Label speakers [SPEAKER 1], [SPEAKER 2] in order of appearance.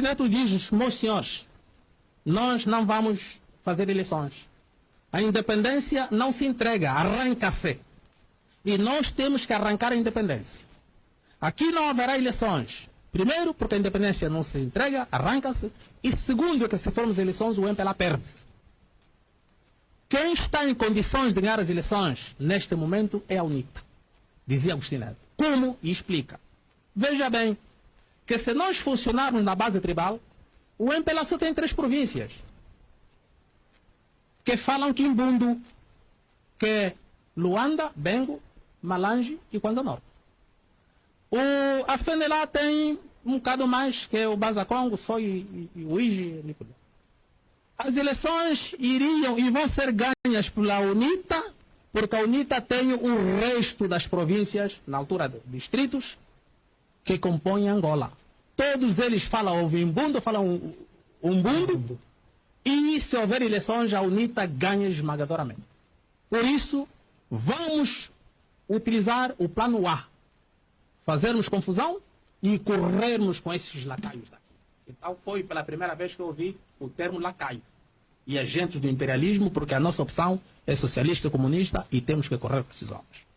[SPEAKER 1] Neto diz, meus senhores, nós não vamos fazer eleições. A independência não se entrega, arranca-se. E nós temos que arrancar a independência. Aqui não haverá eleições. Primeiro, porque a independência não se entrega, arranca-se. E segundo, que se formos eleições, o MPLA perde. Quem está em condições de ganhar as eleições neste momento é a UNITA, dizia Agostinho Neto. Como? E explica. Veja bem, que se nós funcionarmos na base tribal, o MPLA só tem três províncias que falam Quimbundo, que é Luanda, Bengo, Malange e Kwanza Norte. O, a FENELA tem um bocado mais, que é o Bazacongo, Só e, e, o Iji. As eleições iriam e vão ser ganhas pela UNITA, porque a UNITA tem o resto das províncias, na altura de distritos, que compõem Angola. Todos eles falam o Vimbundo, falam Umbundo, e se houver eleições, a UNITA ganha esmagadoramente. Por isso, vamos utilizar o plano A. Fazermos confusão e corrermos com esses lacaios daqui. Então foi pela primeira vez que eu ouvi o termo lacaio. E agentes do imperialismo, porque a nossa opção é socialista e comunista e temos que correr com esses homens.